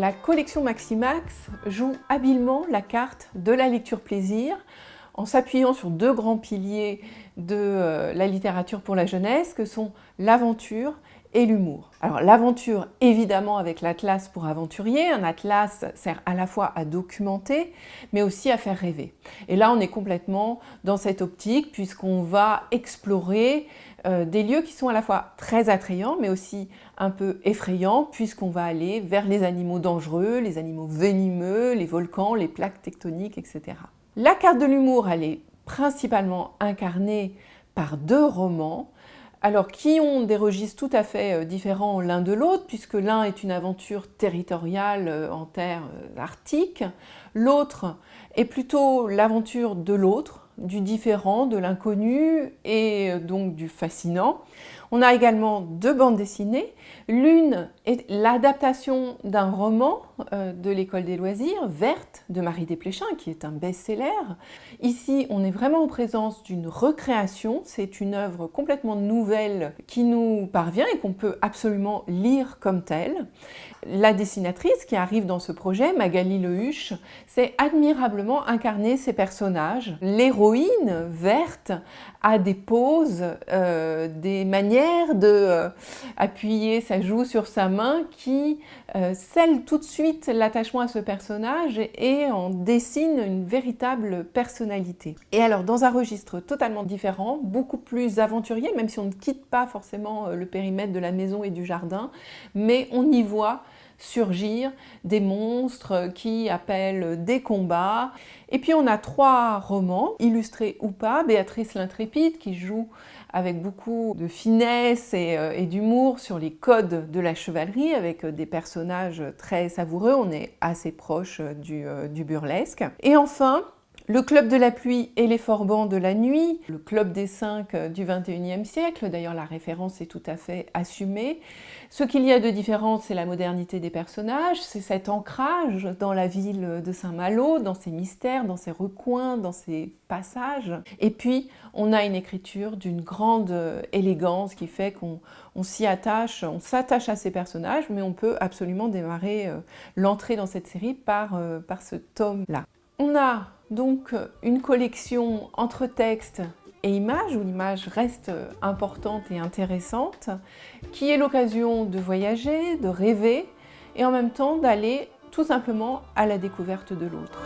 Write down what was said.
La collection Maximax joue habilement la carte de la lecture plaisir en s'appuyant sur deux grands piliers de euh, la littérature pour la jeunesse que sont l'aventure et l'humour. Alors l'aventure, évidemment avec l'atlas pour aventurier. Un atlas sert à la fois à documenter, mais aussi à faire rêver. Et là, on est complètement dans cette optique puisqu'on va explorer euh, des lieux qui sont à la fois très attrayants, mais aussi un peu effrayants, puisqu'on va aller vers les animaux dangereux, les animaux venimeux, les volcans, les plaques tectoniques, etc. La carte de l'humour, elle est principalement incarnée par deux romans, alors qui ont des registres tout à fait euh, différents l'un de l'autre, puisque l'un est une aventure territoriale euh, en terre euh, arctique, l'autre est plutôt l'aventure de l'autre, du différent, de l'inconnu et donc du fascinant. On a également deux bandes dessinées. L'une est l'adaptation d'un roman euh, de l'école des loisirs, Verte, de Marie Desplechin, qui est un best-seller. Ici, on est vraiment en présence d'une recréation. C'est une œuvre complètement nouvelle qui nous parvient et qu'on peut absolument lire comme telle. La dessinatrice qui arrive dans ce projet, Magali Lehuche, sait admirablement incarner ses personnages. L'héroïne, Verte, a des poses, euh, des manières de euh, appuyer sa joue sur sa main qui euh, scellent tout de suite l'attachement à ce personnage et en dessinent une véritable personnalité. Et alors dans un registre totalement différent, beaucoup plus aventurier, même si on ne quitte pas forcément le périmètre de la maison et du jardin, mais on y voit surgir des monstres qui appellent des combats. Et puis on a trois romans, illustrés ou pas, Béatrice l'intrépide qui joue avec beaucoup de finesse et, euh, d'humour sur les codes de la chevalerie, avec des personnages très savoureux, on est assez proche euh, du burlesque. Et enfin, le Club de la pluie et les forbans de la nuit, le Club des cinq euh, du 21e siècle, d'ailleurs la référence est tout à fait assumée. Ce qu'il y a de différent, c'est la modernité des personnages, c'est cet ancrage dans la ville de Saint-Malo, dans ses mystères, dans ses recoins, dans ses passages. Et puis, on a une écriture d'une grande euh, élégance qui fait qu'on s'y attache, on s'attache à ces personnages, mais on peut absolument démarrer euh, l'entrée dans cette série par, par ce tome-là. On a donc une collection entre texte et images, où l'image reste importante et intéressante, qui est l'occasion de voyager, de rêver, et en même temps d'aller tout simplement à la découverte de l'autre.